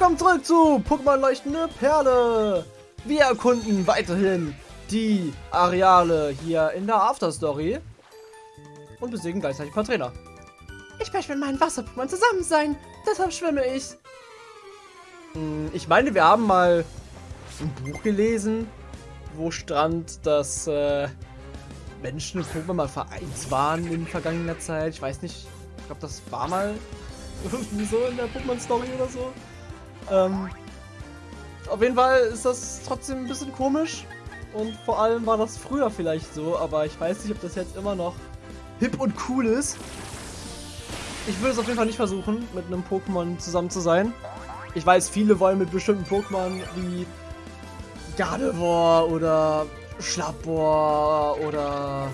willkommen zurück zu Pokémon Leuchtende Perle. Wir erkunden weiterhin die Areale hier in der Afterstory und besiegen gleichzeitig ein paar Trainer. Ich möchte mit meinen Wasser-Pokémon zusammen sein, deshalb schwimme ich. Hm, ich meine, wir haben mal ein Buch gelesen, wo stand, dass äh, Menschen und Pokémon mal vereint waren in vergangener Zeit. Ich weiß nicht, ich glaube, das war mal irgendwie so in der Pokémon-Story oder so. Ähm, auf jeden Fall ist das trotzdem ein bisschen komisch. Und vor allem war das früher vielleicht so, aber ich weiß nicht, ob das jetzt immer noch hip und cool ist. Ich würde es auf jeden Fall nicht versuchen, mit einem Pokémon zusammen zu sein. Ich weiß, viele wollen mit bestimmten Pokémon wie Gardevoir oder Schlappor oder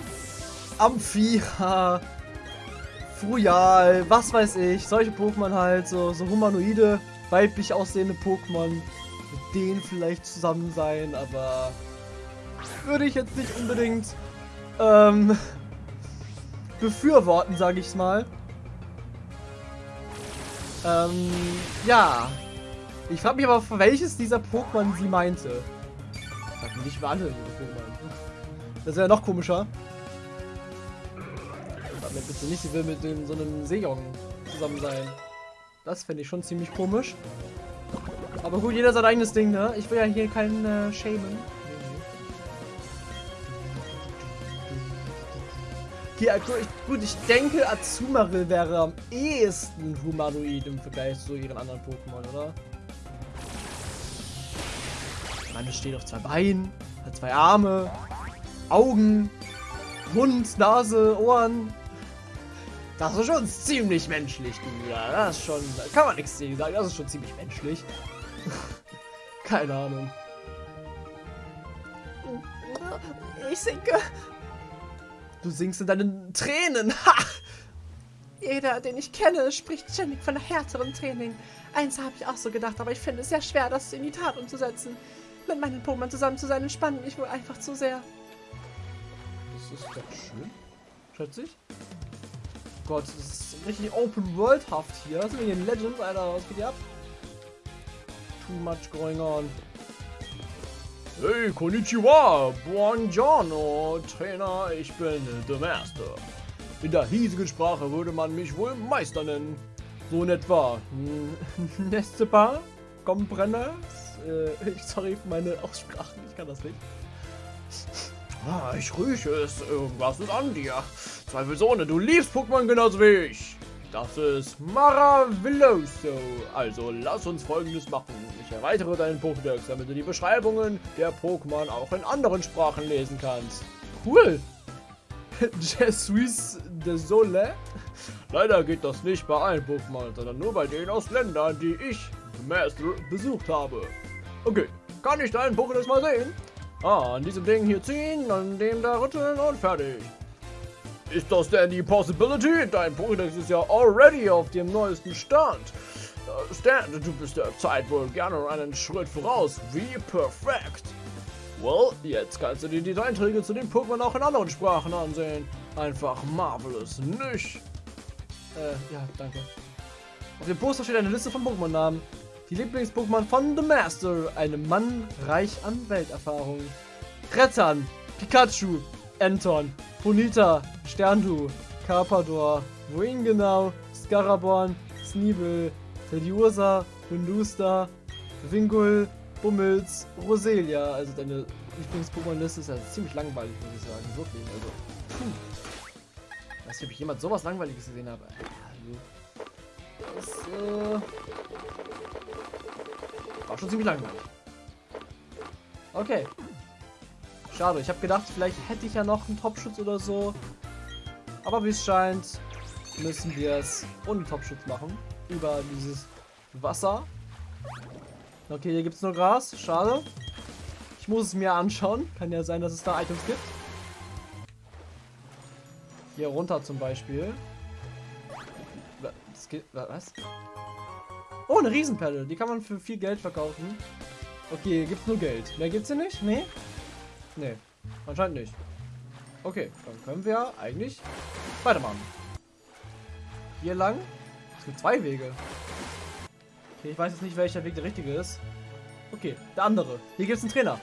Amphira, Frujal, was weiß ich, solche Pokémon halt, so, so humanoide weiblich aussehende Pokémon mit denen vielleicht zusammen sein, aber würde ich jetzt nicht unbedingt ähm, befürworten, sage ich mal. Ähm, ja. Ich frage mich aber, welches dieser Pokémon sie meinte. Sag nicht für alle Pokémon. Das wäre noch komischer. Sag mir bitte nicht, sie will mit dem, so einem Seejong zusammen sein. Das fände ich schon ziemlich komisch. Aber gut, jeder sein eigenes Ding, ne? Ich will ja hier keinen äh, shamen. Okay, also gut, ich denke, Azumarill wäre am ehesten humanoid im Vergleich zu ihren anderen Pokémon, oder? Es steht auf zwei Beinen, hat zwei Arme, Augen, Mund, Nase, Ohren. Das ist schon ziemlich menschlich, du. Ja, das ist schon. Kann man nichts sagen. Das ist schon ziemlich menschlich. Keine Ahnung. Ich sinke. Du singst in deinen Tränen. Ha! Jeder, den ich kenne, spricht ständig von härterem Training. Eins habe ich auch so gedacht, aber ich finde es sehr schwer, das in die Tat umzusetzen. Mit meinen Pokémon zusammen zu sein, entspannt mich wohl einfach zu sehr. Das ist doch schön. Schätze ich. Gott, das ist richtig Open-World-haft hier. Was sind wir hier in Legends, Alter? Was geht hier ab? Too much going on. Hey, konnichiwa, buongiorno, Trainer, ich bin The Master. In der hiesigen Sprache würde man mich wohl Meister nennen. So in etwa. Hm, Nächste Paar, Comprendes? Äh, sorry für meine Aussprachen, ich kann das nicht. Ah, ich rieche es. Irgendwas ist an dir. Zweifelsohne, du liebst Pokémon genauso wie ich. Das ist Maravilloso. Also lass uns folgendes machen. Ich erweitere deinen Pokédex, damit du die Beschreibungen der Pokémon auch in anderen Sprachen lesen kannst. Cool. Je suis désolé. Leider geht das nicht bei allen Pokémon, sondern nur bei denen aus Ländern, die ich, Master, besucht habe. Okay, kann ich deinen Pokédex mal sehen? Ah, an diesem Ding hier ziehen, an dem da rütteln und fertig. Ist das denn die Possibility? Dein Pokédex ist ja already auf dem neuesten Stand. Stan, du bist der Zeit wohl gerne einen Schritt voraus. Wie perfekt. Well, jetzt kannst du dir die Einträge zu den Pokémon auch in anderen Sprachen ansehen. Einfach marvelous, nicht? Äh, ja, danke. Auf dem Poster steht eine Liste von Pokémon-Namen. Die Lieblings-Pokémon von The Master. Ein Mann reich an Welterfahrung. Rettern, Pikachu, Anton, Bonita, Sterndu, Carpador, wohin genau, Scaraborn, Sneebel, Tediosa, Hundusta, Wingul, Bummels, Roselia. Also deine Lieblings-Pokémon-Liste ist ja ziemlich langweilig, muss ich sagen. Wirklich, also. Puh. Weiß nicht, ob ich jemand sowas Langweiliges gesehen habe. Also, das, äh, war schon ziemlich langweilig. Okay. Schade, ich habe gedacht, vielleicht hätte ich ja noch einen Topschutz oder so. Aber wie es scheint, müssen wir es ohne Topschutz machen. Über dieses Wasser. Okay, hier gibt es nur Gras. Schade. Ich muss es mir anschauen. Kann ja sein, dass es da Items gibt. Hier runter zum Beispiel. Das geht, was? Oh, eine Riesenperle. Die kann man für viel Geld verkaufen. Okay, hier gibt es nur Geld. Mehr gibt es hier nicht? Nee? Nee, anscheinend nicht. Okay, dann können wir eigentlich weitermachen. Hier lang. Es gibt zwei Wege. Okay, ich weiß jetzt nicht, welcher Weg der richtige ist. Okay, der andere. Hier gibt es einen Trainer.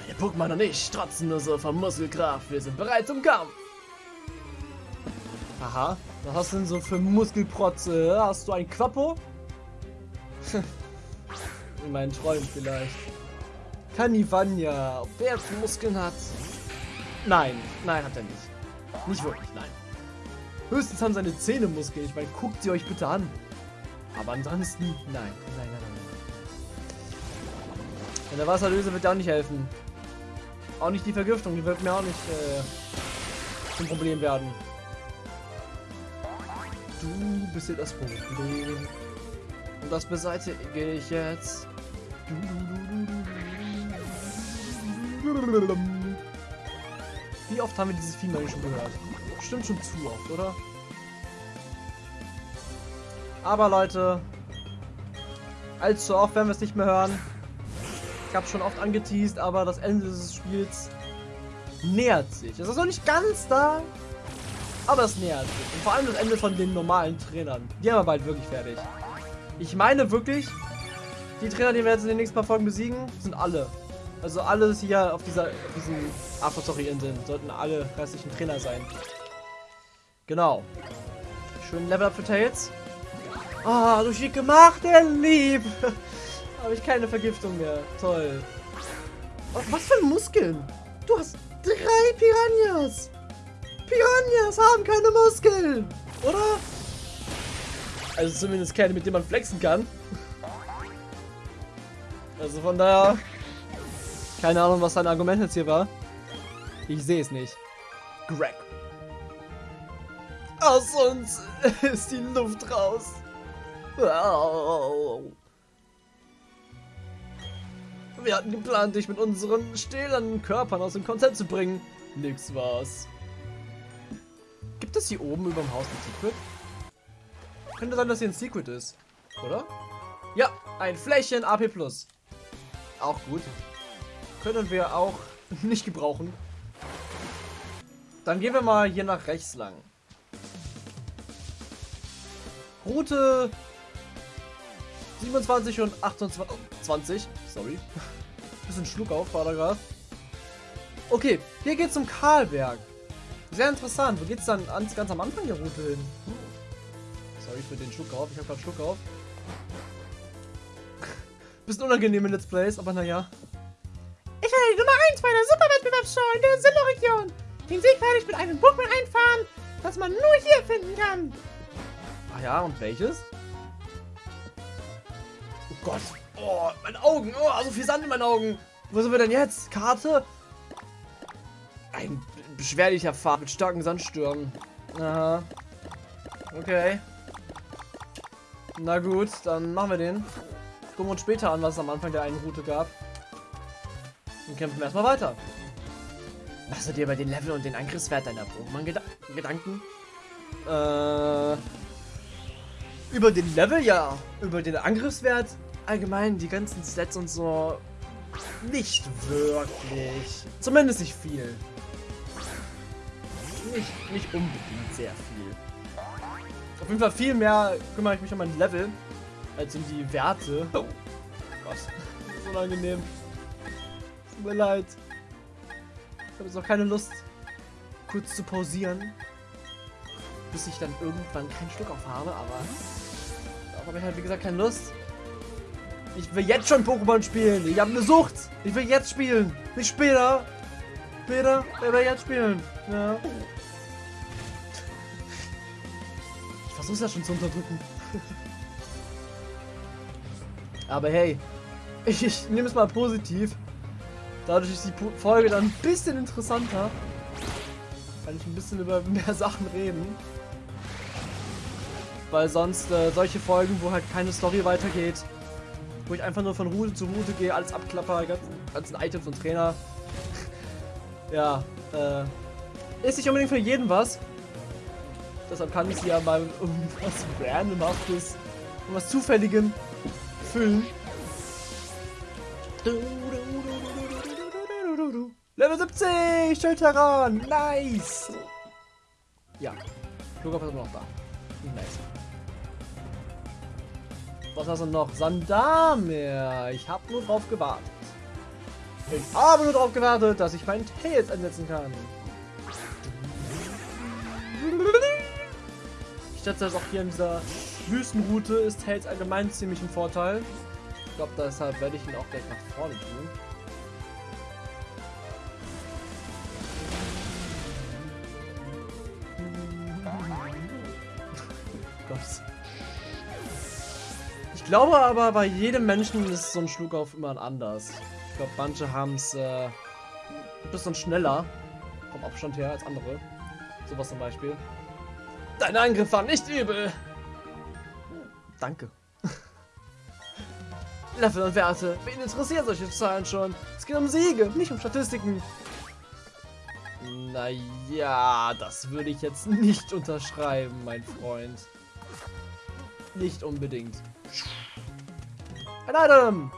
Meine Pokémon und ich strotzen nur so von Muskelkraft. Wir sind bereit zum Kampf. Aha. Was hast du denn so für Muskelprotze? Hast du ein Quappo? In meinen Träumen vielleicht. Kanivania, ob der Muskeln hat? Nein, nein, hat er nicht. Nicht wirklich, nein. Höchstens haben seine Zähne Muskeln. Ich meine, guckt sie euch bitte an. Aber ansonsten, nein, nein, nein, nein. Und der Wasserlöse wird auch nicht helfen. Auch nicht die Vergiftung, die wird mir auch nicht äh, zum Problem werden. Du bist hier das Problem. Und das beseitige ich jetzt. Wie oft haben wir dieses Vieh schon gehört? Stimmt schon zu oft, oder? Aber Leute, allzu oft werden wir es nicht mehr hören. Ich habe schon oft angeteased, aber das Ende dieses Spiels nähert sich. Es ist noch nicht ganz da, aber es nähert sich. Und vor allem das Ende von den normalen Trainern. Die haben wir bald wirklich fertig. Ich meine wirklich, die Trainer, die wir jetzt in den nächsten paar Folgen besiegen, sind alle. Also alles hier auf dieser auf diesen After-Story-Inseln sollten alle restlichen Trainer sein. Genau. Schön Level Up für Tails. Ah, oh, du schick gemacht, der Lieb. Habe ich keine Vergiftung mehr. Toll. Oh, was für Muskeln? Du hast drei Piranhas. Piranhas haben keine Muskeln. Oder? Also zumindest keine, mit denen man flexen kann. Also von daher... Keine Ahnung, was sein Argument jetzt hier war. Ich sehe es nicht. Greg. Aus uns ist die Luft raus. Wir hatten geplant, dich mit unseren stählernen Körpern aus dem Konzept zu bringen. Nix war's. Gibt es hier oben über dem Haus ein Secret? Könnte sein, dass hier ein Secret ist. Oder? Ja, ein Fläschchen AP+. Auch gut. Können wir auch nicht gebrauchen. Dann gehen wir mal hier nach rechts lang. Route 27 und 28. Sorry. Bisschen Schluck auf, war da gerade. Okay, hier geht's zum Karlberg. Sehr interessant. Wo geht's dann ganz am Anfang der Route hin? Sorry für den Schluck auf. Ich habe gerade Schluck auf. Bisschen unangenehm in Let's Plays, aber naja. Ich werde die Nummer 1 bei der Superwettbewerbsshow in der Sinnoh-Region. Den Sieg werde ich mit einem Pokémon einfahren, das man nur hier finden kann. Ah ja, und welches? Oh Gott. Oh, meine Augen. Oh, so viel Sand in meinen Augen. Wo sind wir denn jetzt? Karte? Ein beschwerlicher Pfad mit starken Sandstürmen. Aha. Okay. Na gut, dann machen wir den. Gucken wir uns später an, was es am Anfang der einen Route gab. Und kämpfen erstmal weiter. Machst du dir bei den Level und den Angriffswert deiner Pokémon-Gedanken? Äh. Über den Level ja. Über den Angriffswert allgemein, die ganzen Stats und so. Nicht wirklich. Zumindest nicht viel. Nicht, nicht unbedingt sehr viel. Auf jeden Fall viel mehr kümmere ich mich um mein Level als um die Werte. Oh Gott, das ist unangenehm. Tut mir leid. Ich habe jetzt auch keine Lust, kurz zu pausieren. Bis ich dann irgendwann keinen Stück auf habe, aber darauf habe ich halt wie gesagt keine Lust. Ich will jetzt schon Pokémon spielen. Ich habe eine Sucht. Ich will jetzt spielen. Nicht später. Später, ich will jetzt spielen. Ja. Ich versuche ja schon zu unterdrücken. Aber hey, ich, ich nehme es mal positiv. Dadurch ist die Folge dann ein bisschen interessanter. Kann ich ein bisschen über mehr Sachen reden. Weil sonst äh, solche Folgen, wo halt keine Story weitergeht, wo ich einfach nur von Route zu Route gehe, alles abklapper, ganzen, ganzen Items und Trainer. ja, äh, ist nicht unbedingt für jeden was. Deshalb kann ich sie ja mal irgendwas randomhaftes, irgendwas zufälligem füllen. Level 70! Schildheran! Nice! Ja. Flugkopf ist immer noch da. Nice. Was hast du noch? Sandamir. Ich habe nur drauf gewartet. Ich habe nur darauf gewartet, dass ich meinen Tails einsetzen kann. Ich schätze, dass auch hier in dieser Wüstenroute ist Tails allgemein ziemlich ein Vorteil. Ich glaube, deshalb werde ich ihn auch gleich nach vorne tun. Gott. Ich glaube aber, bei jedem Menschen ist so ein Schluckauf immer anders. Ich glaube, manche haben es äh, ein bisschen schneller vom Abstand her als andere. Sowas zum Beispiel. Dein Angriff war nicht übel. Danke. Level und Werte. Wen interessiert solche Zahlen schon? Es geht um Siege, nicht um Statistiken. Naja, das würde ich jetzt nicht unterschreiben, mein Freund. Nicht unbedingt. Ein Item!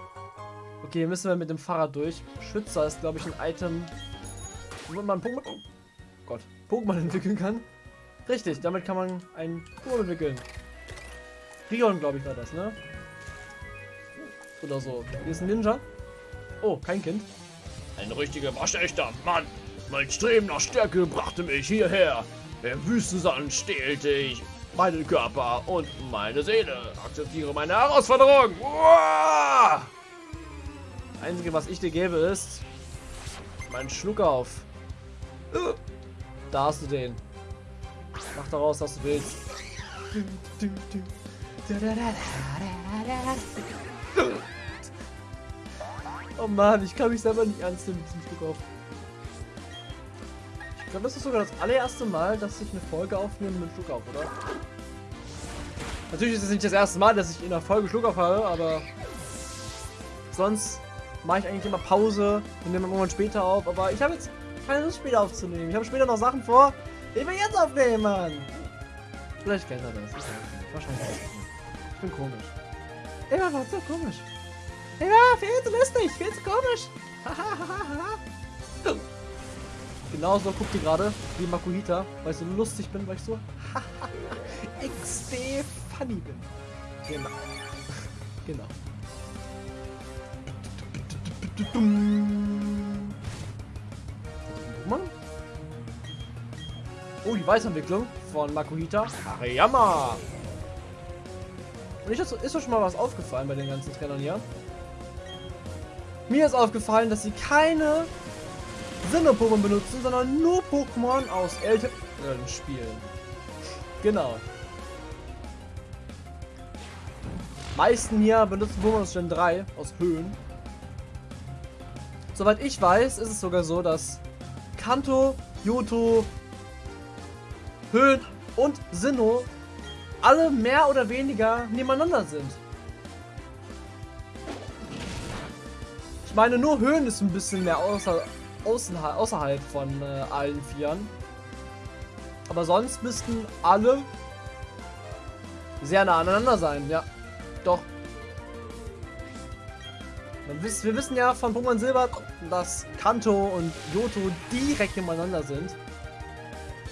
Okay, müssen wir mit dem Fahrrad durch. Schützer ist, glaube ich, ein Item, wo man Pokémon... Oh Gott. Pokémon entwickeln kann. Richtig, damit kann man ein Pokémon entwickeln. Rion, glaube ich, war das, ne? Oder so. Hier ist ein Ninja. Oh, kein Kind. Ein richtiger waschechter Mann. Mein Streben nach Stärke brachte mich hierher. Der Wüstensand stehlte ich meinen Körper und meine Seele. Akzeptiere meine Herausforderung. Uah! Einzige, was ich dir gebe, ist mein Schluckauf. Da hast du den. Mach daraus, was du willst. Oh Mann, ich kann mich selber nicht ernst nehmen mit diesem Schluckauf. Ich glaube, das ist sogar das allererste Mal, dass ich eine Folge aufnehme mit Schluckauf, oder? Natürlich ist es nicht das erste Mal, dass ich in einer Folge Schluckauf habe, aber sonst mache ich eigentlich immer Pause und nehme irgendwann später auf. Aber ich habe jetzt keine Lust später aufzunehmen. Ich habe später noch Sachen vor, die wir jetzt aufnehmen, Mann. Vielleicht kennt er das. Wahrscheinlich. Ich bin komisch. Immer war so komisch. Ja, viel zu lustig, viel zu komisch. Genauso guckt ihr gerade wie Makuhita, weil ich so lustig bin, weil ich so XD funny bin. Genau. genau. Oh, die Weiterentwicklung von Makuhita. Hariyama. Und ich, ist doch schon mal was aufgefallen bei den ganzen Trainern hier. Mir ist aufgefallen, dass sie keine Sinnoh-Pokémon benutzen, sondern nur Pokémon aus älteren Spielen. Genau. meisten hier benutzen Pokémon aus Gen 3 aus Höhen. Soweit ich weiß, ist es sogar so, dass Kanto, Yoto, Höhen und Sinnoh alle mehr oder weniger nebeneinander sind. Ich meine, nur Höhen ist ein bisschen mehr außer, außen, außerhalb von äh, allen Vieren. Aber sonst müssten alle sehr nah aneinander sein, ja. Doch. Wir wissen ja von Pokémon Silber, dass Kanto und Yoto direkt nebeneinander sind.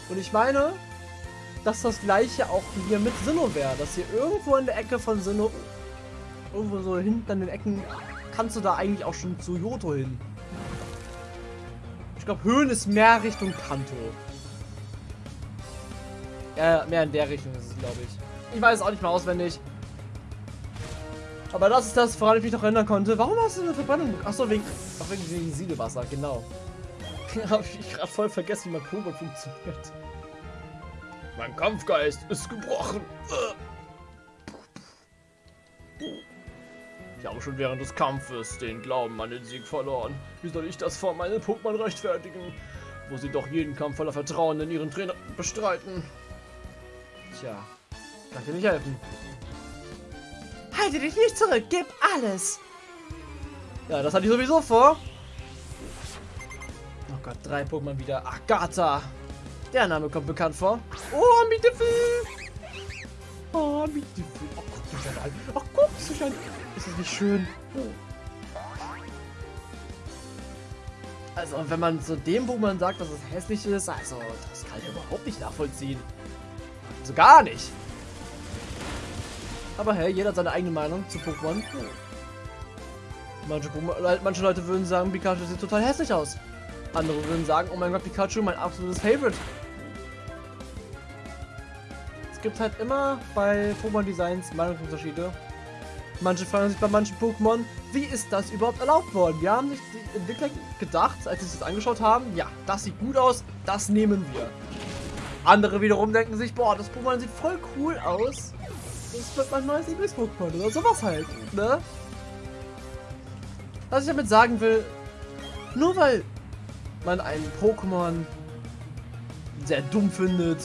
Und ich meine, dass das gleiche auch hier mit Sinnoh wäre. Dass hier irgendwo in der Ecke von Sinnoh, irgendwo so hinten an den Ecken, kannst du da eigentlich auch schon zu Yoto hin. Ich glaube, Höhen ist mehr Richtung Kanto. Ja, mehr in der Richtung ist es, glaube ich. Ich weiß es auch nicht mehr auswendig. Aber das ist das, woran ich mich noch erinnern konnte. Warum hast du eine Verbrennung? Achso, wegen, wegen, Siedewasser, genau. Habe ich gerade voll vergessen, wie mein Pokémon funktioniert. Mein Kampfgeist ist gebrochen. Ich habe schon während des Kampfes den Glauben an den Sieg verloren. Wie soll ich das vor meinen Pokémon rechtfertigen, wo sie doch jeden Kampf voller Vertrauen in ihren Trainer bestreiten? Tja, kann dir nicht helfen. Halte dich nicht zurück, gib alles. Ja, das hatte ich sowieso vor. Oh Gott, drei Pokémon wieder. Agatha. Der Name kommt bekannt vor. Oh, Mietefel. Oh, Mietefel. Oh, guck dich an. Oh, guck dich an. Ist das nicht schön? Also, wenn man zu dem Pokémon sagt, dass es hässlich ist, also, das kann ich überhaupt nicht nachvollziehen. Also gar nicht. Aber hey, jeder hat seine eigene Meinung zu Pokémon. Manche, Pokémon- manche Leute würden sagen, Pikachu sieht total hässlich aus. Andere würden sagen, oh mein Gott, Pikachu, mein absolutes Favorite. Es gibt halt immer bei Pokémon-Designs Meinungsunterschiede. Manche fragen sich bei manchen Pokémon, wie ist das überhaupt erlaubt worden? Wir haben sich die Entwickler gedacht, als sie das angeschaut haben, ja, das sieht gut aus, das nehmen wir. Andere wiederum denken sich, boah, das Pokémon sieht voll cool aus. Das wird mein neues Lieblings-Pokémon oder sowas halt, ne? Was ich damit sagen will, nur weil man ein Pokémon sehr dumm findet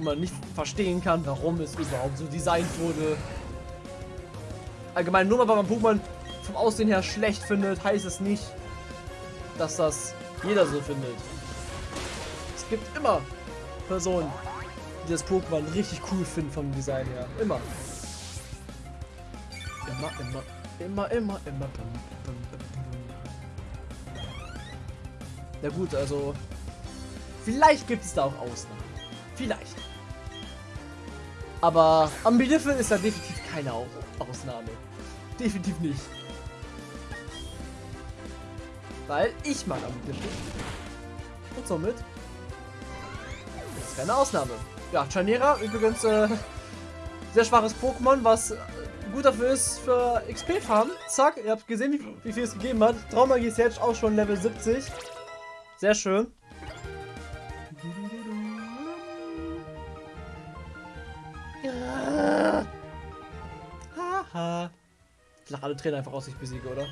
und man nicht verstehen kann, warum es überhaupt so designt wurde. Allgemein, nur weil man Pokémon vom Aussehen her schlecht findet, heißt es nicht, dass das jeder so findet. Es gibt immer Personen, die das Pokémon richtig cool finden vom Design her. Immer. Immer, immer, immer, immer, immer. Bum. Ja gut, also vielleicht gibt es da auch Ausnahmen. Vielleicht. Aber Ambidiffe ist da definitiv keine Au- Ausnahme. Definitiv nicht. Weil ich mag Ambidiffe. Und somit ist keine Ausnahme. Ja, Chanera übrigens äh, sehr schwaches Pokémon, was äh, gut dafür ist für XP farmen. Zack, ihr habt gesehen, wie, wie viel es gegeben hat. Traumagie ist jetzt auch schon Level 70. Sehr schön. Haha. Ich lach alle Tränen einfach aus, ich besiege, oder?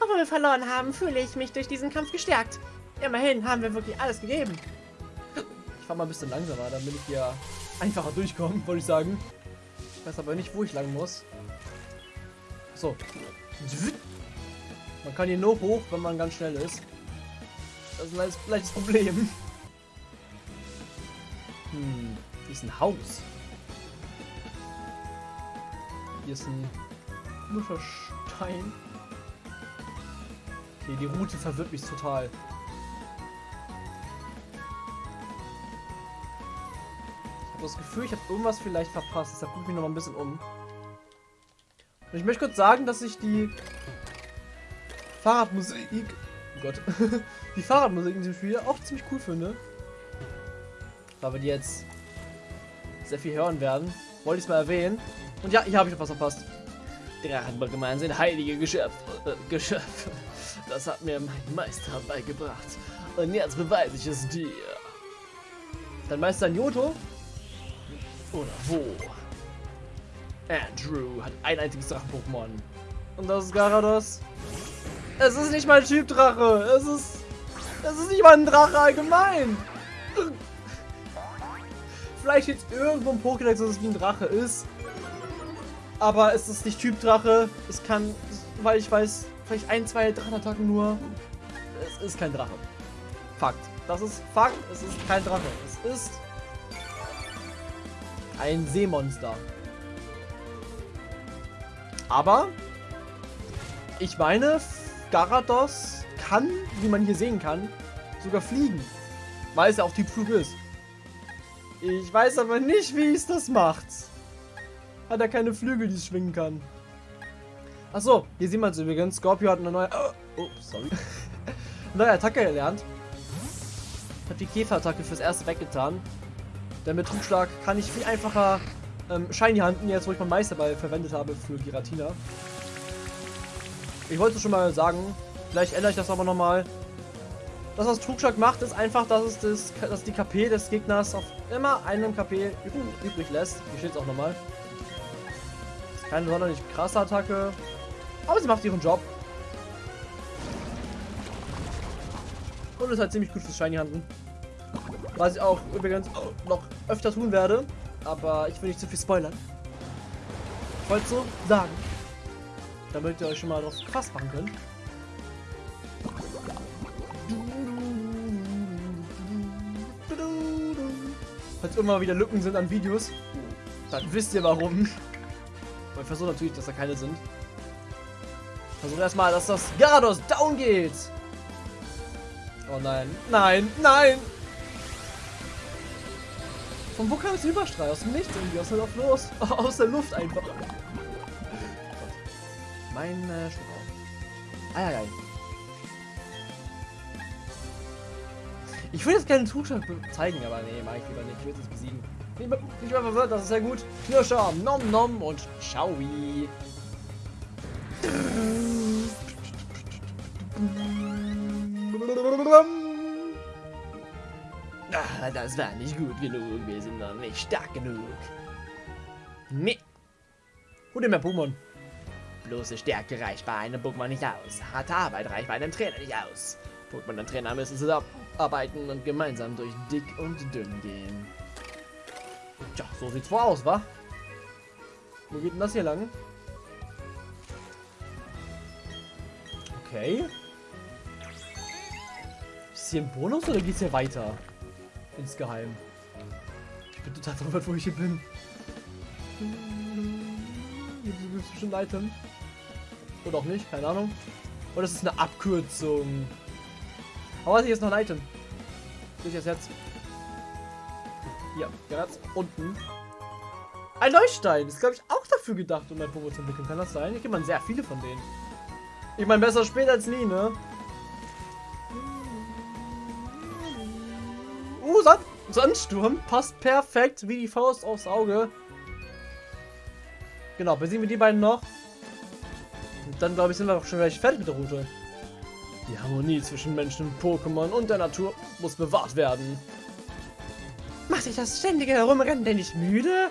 Obwohl wir verloren haben, fühle ich mich durch diesen Kampf gestärkt. Immerhin haben wir wirklich alles gegeben. Ich fahr mal ein bisschen langsamer, damit ich hier einfacher durchkomme, wollte ich sagen. Ich weiß aber nicht, wo ich lang muss. So. Man kann hier nur hoch, wenn man ganz schnell ist. Das ist ein leichtes Problem. Hm, hier ist ein Haus. Hier ist ein Muschelstein. Okay, die Route verwirrt mich total. Ich habe das Gefühl, ich habe irgendwas vielleicht verpasst. Deshalb gucke ich mich noch mal ein bisschen um. Und ich möchte kurz sagen, dass ich die Fahrradmusik, oh Gott, die Fahrradmusik in diesem Spiel auch ziemlich cool finde. Da wir die jetzt sehr viel hören werden, wollte ich es mal erwähnen. Und ja, hier habe ich noch was verpasst. Drachenpokémon sind heilige Geschöpfe. Äh, Geschöpfe. Das hat mir mein Meister beigebracht. Und jetzt beweise ich es dir. Dein Meister Nyoto? Oder wo? Andrew hat ein einziges Drachen-Pokémon. Und das ist Garados. Es ist nicht mal Typ Drache. Es ist. Es ist nicht mal ein Drache allgemein. Vielleicht jetzt irgendwo im Pokédex, dass es wie ein Drache ist. Aber es ist nicht Typ Drache. Es kann, weil ich weiß, vielleicht ein, zwei Drachenattacken nur. Es ist kein Drache. Fakt. Das ist Fakt. Es ist kein Drache. Es ist ein Seemonster. Aber ich meine, Garados kann, wie man hier sehen kann, sogar fliegen. Weil es ja auch Typflug ist. Ich weiß aber nicht, wie es das macht. Hat er keine Flügel, die es schwingen kann. Achso, hier sieht man es übrigens. Scorpio hat eine neue. Oh, sorry. neue Attacke gelernt. Ich habe die Käferattacke fürs erste weggetan. Denn mit Trugschlag kann ich viel einfacher ähm, Shiny handen, jetzt wo ich meinen Meisterball verwendet habe für Giratina. Ich wollte schon mal sagen, vielleicht ändere ich das aber nochmal. Das, was Trugschlag macht, ist einfach, dass es das, dass die KP des Gegners auf immer einem KP üb- übrig lässt. Hier steht es auch nochmal. Keine sonderlich krasse Attacke, aber sie macht ihren Job. Und ist halt ziemlich gut fürs Shiny Handen. Was ich auch übrigens noch öfter tun werde, aber ich will nicht zu viel spoilern. Ich wollte so sagen, damit ihr euch schon mal darauf gefasst machen könnt. Falls immer wieder Lücken sind an Videos, dann wisst ihr warum. Und ich versuche natürlich, dass da keine sind. Versuche erstmal, dass das Garados down geht. Oh nein, nein, nein! Von wo kam es Überstrahl? Aus dem Nichts irgendwie, aus der Luft los. aus der Luft einfach. Mein äh, Schluck auf. Eieiei. Ich würde jetzt gerne einen Zustand zeigen, aber nee, mach ich lieber nicht. Ich will es besiegen. Ich bin verwirrt, das ist sehr gut. Knirscher, nom nom und Schaui. Ah, das war nicht gut genug. Wir sind noch nicht stark genug. Nee. Hol mehr Pokémon. Bloße Stärke reicht bei einem Pokémon nicht aus. Harte Arbeit reicht bei einem Trainer nicht aus. Pokémon und Trainer müssen zusammenarbeiten und gemeinsam durch dick und dünn gehen. Tja, so sieht's wohl aus, wa? Wo geht denn das hier lang? Okay. Ist hier ein Bonus oder geht's hier weiter? Insgeheim. Ich bin total verwirrt, wo ich hier bin. Gibt es bestimmt ein Item. Oder auch nicht, keine Ahnung. Oder es ist eine Abkürzung. Aber hier ist noch ein Item. Ich jetzt? Hier, ganz unten. Ein Leuchtstein. Ist, glaube ich, auch dafür gedacht, um ein Pokémon zu entwickeln. Kann das sein? Hier gibt man sehr viele von denen. Ich meine, besser spät als nie, ne? Uh, Sand Sandsturm. Passt perfekt wie die Faust aufs Auge. Genau, besiegen wir die beiden noch. Und dann, glaube ich, sind wir auch schon gleich fertig mit der Route. Die Harmonie zwischen Menschen Pokémon und der Natur muss bewahrt werden. Macht sich das ständige Herumrennen denn nicht müde?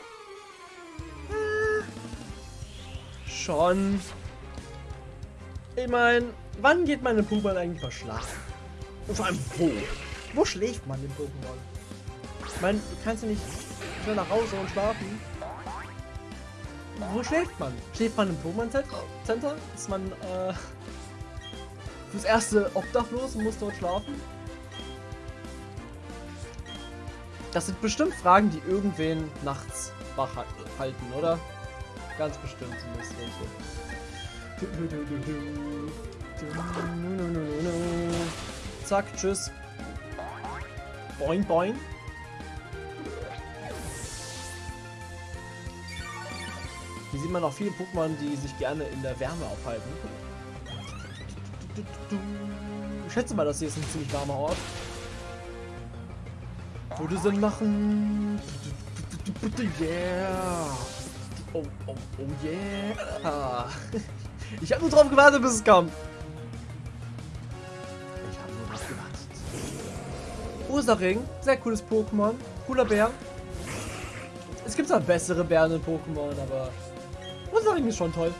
Schon. Ich meine, wann geht meine Pokémon eigentlich mal schlafen? Und vor allem wo? Wo schläft man im Pokémon? Ich meine, du kannst ja nicht schnell nach Hause und schlafen. Wo schläft man? Schläft man im Pokémon Center? Ist man äh, fürs erste obdachlos und muss dort schlafen? Das sind bestimmt Fragen, die irgendwen nachts wach halten, oder? Ganz bestimmt zumindest. Zack, tschüss. Boing, boing. Hier sieht man auch viele Pokémon, die sich gerne in der Wärme aufhalten. Ich schätze mal, das hier ist ein ziemlich warmer Ort. Würde Sinn machen. Yeah. Oh, oh, oh yeah. Ich habe nur drauf gewartet, bis es kam. Ich habe nur drauf gewartet. Ursaring, sehr cooles Pokémon. Cooler Bär. Es gibt zwar bessere Bären in Pokémon, aber Ursaring ist schon toll.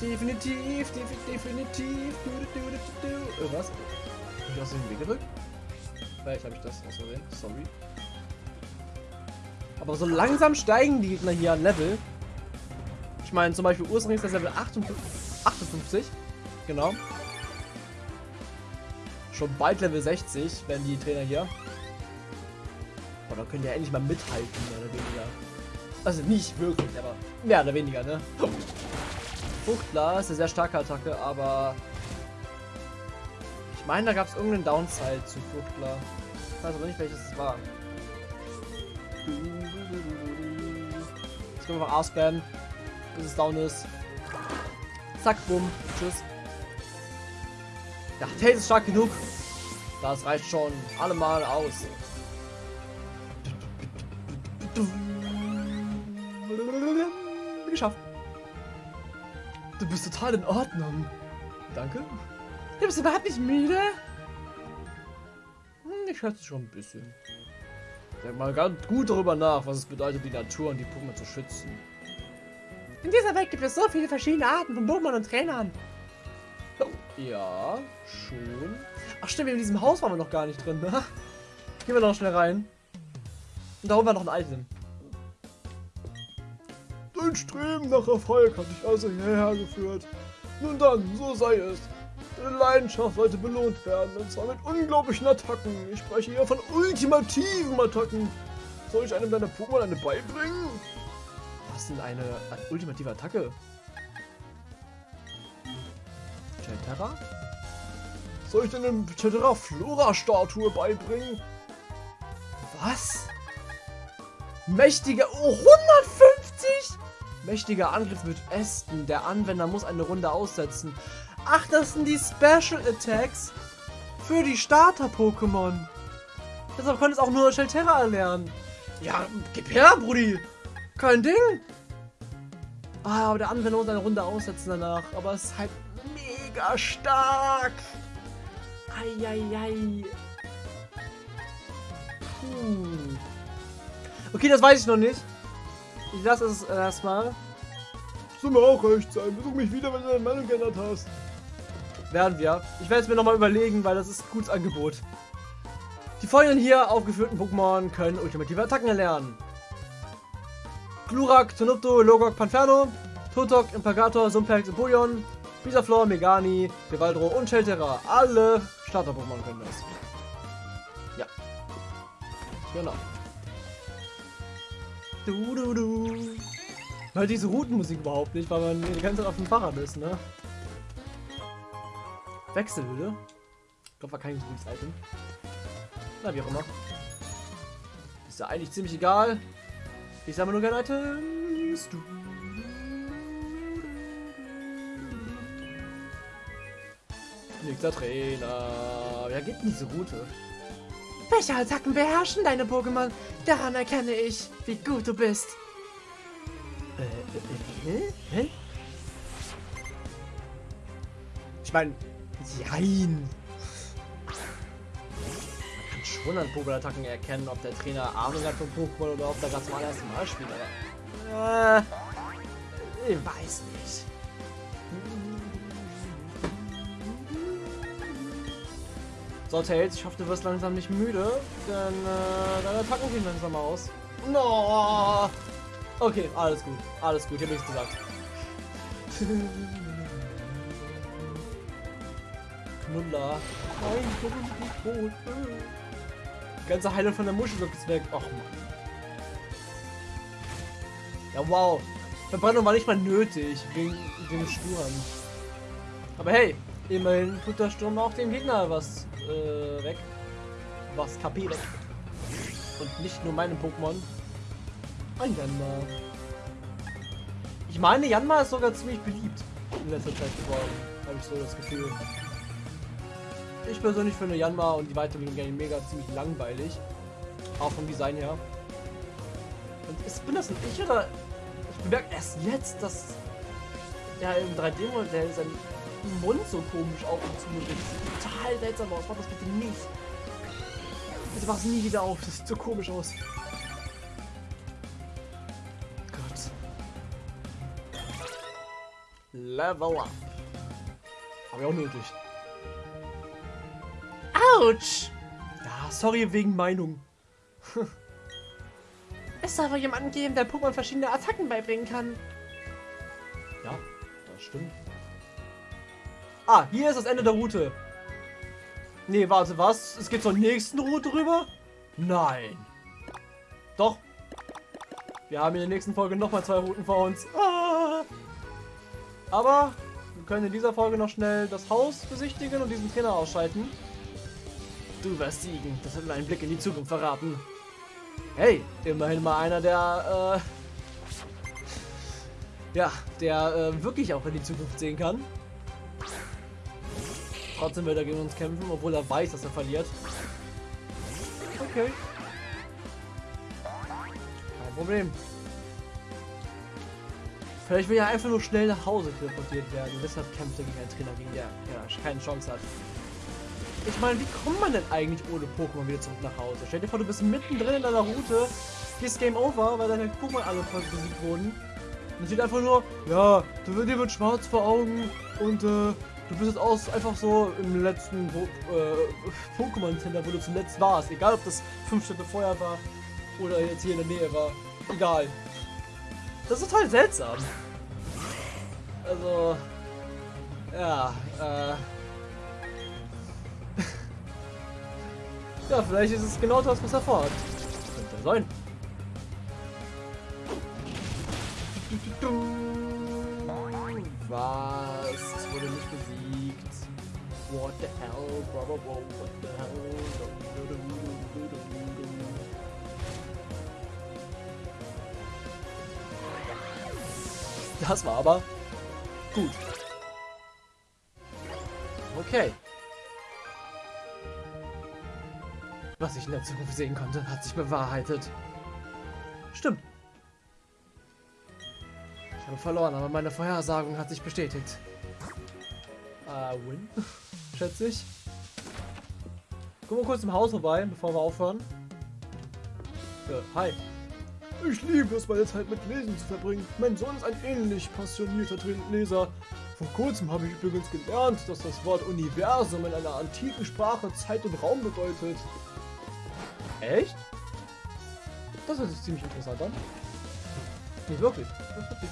Definitiv, definitiv, definitiv. Du, du, du, du. Äh, was? Hab ich aus dem Weg gedrückt? Vielleicht habe ich das aus Versehen. Sorry. Aber so langsam steigen die Gegner hier an Level. Ich meine, zum Beispiel Ursaring ist das Level 58. 58. Genau. Schon bald Level 60 werden die Trainer hier. Boah, da können die ja endlich mal mithalten, mehr oder weniger. Also nicht wirklich, aber mehr oder weniger, ne? Ist eine sehr starke Attacke, aber ich meine, da gab es irgendeinen Downside zu Fuchtler. Ich weiß aber nicht, welches es war. Jetzt können wir mal ausbannen, bis es down ist. Zack, bumm, tschüss. Ja, Tails ist stark genug. Das reicht schon allemal aus. Geschafft. Du bist total in Ordnung. Danke. Du bist überhaupt nicht müde? Hm, Ich schätze schon ein bisschen. Denk mal ganz gut darüber nach, was es bedeutet, die Natur und die Pokémon zu schützen. In dieser Welt gibt es so viele verschiedene Arten von Pokémon und Trainern. Ja, schon. Ach stimmt, in diesem Haus waren wir noch gar nicht drin, ne? Gehen wir noch schnell rein. Und da holen wir noch ein Item. Dein Streben nach Erfolg hat dich also hierher geführt. Nun dann, so sei es. Deine Leidenschaft sollte belohnt werden, und zwar mit unglaublichen Attacken. Ich spreche hier von ultimativen Attacken. Soll ich einem deiner Pokémon eine beibringen? Was denn eine ultimative Attacke? Chatera? Soll ich denn eine Chatera Flora Statue beibringen? Was? Mächtiger. Oh, 150? Mächtiger Angriff mit Ästen. Der Anwender muss eine Runde aussetzen. Ach, das sind die Special Attacks für die Starter-Pokémon. Deshalb konnte es auch nur Shelterra erlernen. Ja, gib her, Brudi. Kein Ding. Ah, aber der Anwender muss eine Runde aussetzen danach. Aber es ist halt mega stark. Eieiei. Puh. Okay, das weiß ich noch nicht. Ich lasse es erstmal. Soll mir auch recht sein. Besuch mich wieder, wenn du deine Meinung geändert hast. Werden wir. Ich werde es mir nochmal überlegen, weil das ist ein gutes Angebot. Die folgenden hier aufgeführten Pokémon können ultimative Attacken erlernen. Glurak, Tonupto, Logok, Panferno, Totok, Impagator, Sumpex, Empoleon, Bisaflor, Megani, Devaldro und Shelterra. Alle Starter-Pokémon können das. Ja. Genau. Du, du, du. Weil diese Routenmusik überhaupt nicht, weil man die ganze Zeit auf dem Fahrrad ist, ne? Wechselhülle. Ich glaube, war kein gutes Item. Na, wie auch immer. Ist ja eigentlich ziemlich egal. Ich sammle nur gerne Items. Du. Nächster Trainer. Wer geht denn diese Route? Welche Attacken beherrschen deine Pokémon? Daran erkenne ich, wie gut du bist. Äh, äh? Hä? Ich meine, jein. Man kann schon an Pokémon-Attacken erkennen, ob der Trainer Ahnung hat von Pokémon oder ob der gerade zum allerersten Mal spielt. Aber, äh, ich weiß nicht. So, Tails, ich hoffe, du wirst langsam nicht müde, denn äh, deine Attacken gehen langsam aus. No! Okay, alles gut. Alles gut, ich hab nichts gesagt. Knuller. Nein, ich bin nicht tot. Die ganze Heilung von der Muschel ist weg. Och Mann. Ja, wow. Verbrennung war nicht mal nötig, wegen den Sturm. Aber hey, immerhin tut der Sturm auch dem Gegner was äh, weg. Was weg. Und nicht nur meinem Pokémon. Ein Janma. Ich meine, Janma ist sogar ziemlich beliebt in letzter Zeit geworden. Habe ich so das Gefühl. Ich persönlich finde Janma und die Weiterbildung Game mega ziemlich langweilig. Auch vom Design her. Und ist, bin das ein Ich oder. Ich bemerke erst jetzt, dass ja im 3D-Modell sein Mund so komisch auf und zu sieht total seltsam aus. Mach das bitte nicht. Bitte mach es nie wieder auf. Das sieht so komisch aus. Level up. Hab ich auch nötig. Autsch! Ja, sorry wegen Meinung. Es soll wohl jemanden geben, der Pokémon verschiedene Attacken beibringen kann. Ja, das stimmt. Ah, hier ist das Ende der Route. Nee, warte, was? Es geht zur nächsten Route rüber? Nein. Doch. Wir haben in der nächsten Folge nochmal zwei Routen vor uns. Ah. Aber wir können in dieser Folge noch schnell das Haus besichtigen und diesen Trainer ausschalten. Du wirst siegen. Das hat mir einen Blick in die Zukunft verraten. Hey, immerhin mal einer, der, äh, ja, der äh, wirklich auch in die Zukunft sehen kann. Trotzdem wird er gegen uns kämpfen, obwohl er weiß, dass er verliert. Okay. Kein Problem. Vielleicht will er einfach nur schnell nach Hause teleportiert werden. Deshalb kämpft er gegen einen Trainer, gegen der er keine Chance hat. Ich meine, wie kommt man denn eigentlich ohne Pokémon wieder zurück nach Hause? Stell dir vor, du bist mittendrin in deiner Route, gehst Game Over, weil deine Pokémon alle voll besiegt wurden. Und sieht einfach nur, ja, du dir wird schwarz vor Augen und äh, du bist jetzt aus, einfach so im letzten äh, Pokémon-Center, wo du zuletzt warst. Egal, ob das fünf Schritte vorher war oder jetzt hier in der Nähe war. Egal. Das ist total seltsam. Also, ja, äh... ja, vielleicht ist es genau das, was er fordert. Könnte ja sein. Was? Es wurde nicht besiegt. What the hell, brother, what the hell? Das war aber gut. Okay. Was ich in der Zukunft sehen konnte, hat sich bewahrheitet. Stimmt. Ich habe verloren, aber meine Vorhersagung hat sich bestätigt. Ah, win. Schätze ich. Gucken wir kurz im Haus vorbei, bevor wir aufhören. Ja, hi. Ich liebe es, meine Zeit mit Lesen zu verbringen. Mein Sohn ist ein ähnlich passionierter Leser. Vor kurzem habe ich übrigens gelernt, dass das Wort Universum in einer antiken Sprache Zeit und Raum bedeutet. Echt? Das sich ziemlich interessant an. Nicht wirklich. Das hört sich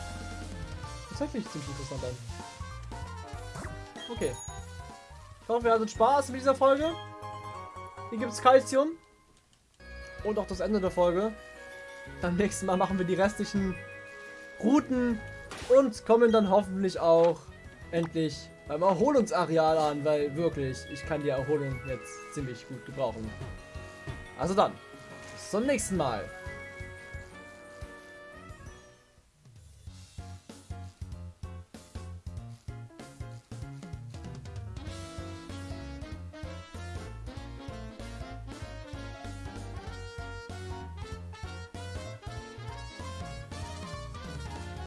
tatsächlich ziemlich interessant an. Okay. Ich hoffe, ihr hattet Spaß mit dieser Folge. Hier gibt es Calcium. Und auch das Ende der Folge. Beim nächsten Mal machen wir die restlichen Routen und kommen dann hoffentlich auch endlich beim Erholungsareal an, weil wirklich, ich kann die Erholung jetzt ziemlich gut gebrauchen. Also dann, bis zum nächsten Mal.